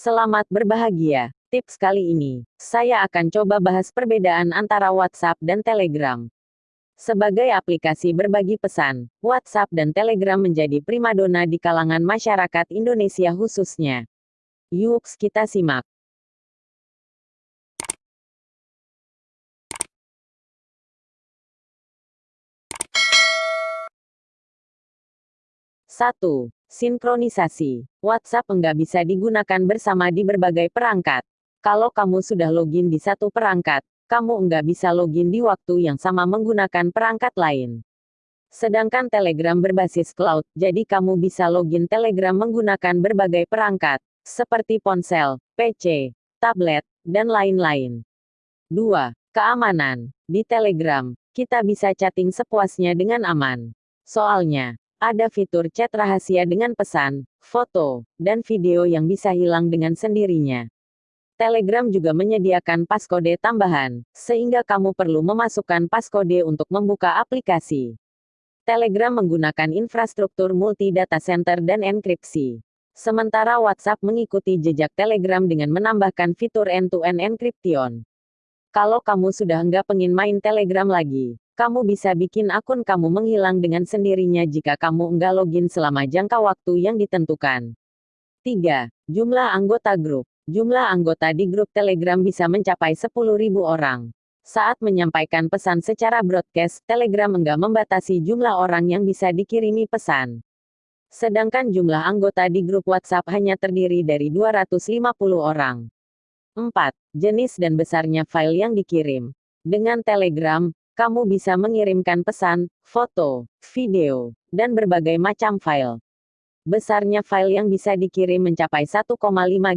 Selamat berbahagia. Tips kali ini, saya akan coba bahas perbedaan antara WhatsApp dan Telegram. Sebagai aplikasi berbagi pesan, WhatsApp dan Telegram menjadi primadona di kalangan masyarakat Indonesia khususnya. Yuk kita simak. 1. Sinkronisasi. WhatsApp enggak bisa digunakan bersama di berbagai perangkat. Kalau kamu sudah login di satu perangkat, kamu enggak bisa login di waktu yang sama menggunakan perangkat lain. Sedangkan Telegram berbasis cloud, jadi kamu bisa login Telegram menggunakan berbagai perangkat, seperti ponsel, PC, tablet, dan lain-lain. 2. Keamanan. Di Telegram, kita bisa chatting sepuasnya dengan aman. Soalnya, ada fitur chat rahasia dengan pesan, foto, dan video yang bisa hilang dengan sendirinya. Telegram juga menyediakan paskode tambahan, sehingga kamu perlu memasukkan paskode untuk membuka aplikasi. Telegram menggunakan infrastruktur multi data center dan enkripsi. Sementara WhatsApp mengikuti jejak Telegram dengan menambahkan fitur end-to-end encryption. Kalau kamu sudah enggak pengen main Telegram lagi, kamu bisa bikin akun kamu menghilang dengan sendirinya jika kamu enggak login selama jangka waktu yang ditentukan. 3. Jumlah anggota grup. Jumlah anggota di grup Telegram bisa mencapai 10.000 orang. Saat menyampaikan pesan secara broadcast, Telegram enggak membatasi jumlah orang yang bisa dikirimi pesan. Sedangkan jumlah anggota di grup WhatsApp hanya terdiri dari 250 orang. 4. Jenis dan besarnya file yang dikirim. Dengan Telegram, kamu bisa mengirimkan pesan, foto, video, dan berbagai macam file. Besarnya file yang bisa dikirim mencapai 1,5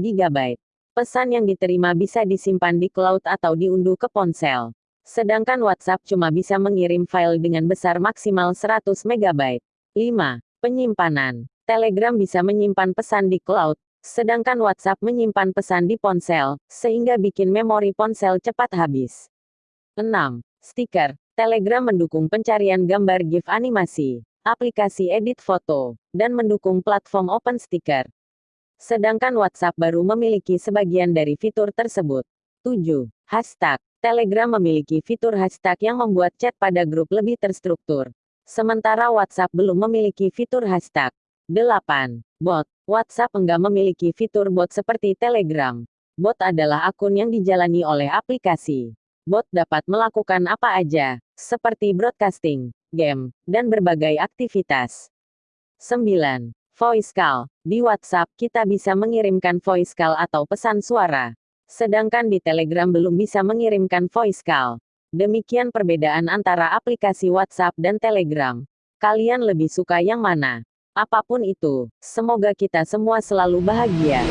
GB. Pesan yang diterima bisa disimpan di cloud atau diunduh ke ponsel. Sedangkan WhatsApp cuma bisa mengirim file dengan besar maksimal 100 MB. 5. Penyimpanan. Telegram bisa menyimpan pesan di cloud, sedangkan WhatsApp menyimpan pesan di ponsel, sehingga bikin memori ponsel cepat habis. 6. Stiker. Telegram mendukung pencarian gambar GIF animasi, aplikasi edit foto, dan mendukung platform Open Sticker. Sedangkan WhatsApp baru memiliki sebagian dari fitur tersebut. 7. Hashtag. Telegram memiliki fitur hashtag yang membuat chat pada grup lebih terstruktur. Sementara WhatsApp belum memiliki fitur hashtag. 8. Bot. WhatsApp enggak memiliki fitur bot seperti Telegram. Bot adalah akun yang dijalani oleh aplikasi bot dapat melakukan apa aja, seperti broadcasting, game, dan berbagai aktivitas. 9. Voice call. Di WhatsApp, kita bisa mengirimkan voice call atau pesan suara. Sedangkan di Telegram belum bisa mengirimkan voice call. Demikian perbedaan antara aplikasi WhatsApp dan Telegram. Kalian lebih suka yang mana? Apa pun itu, semoga kita semua selalu bahagia.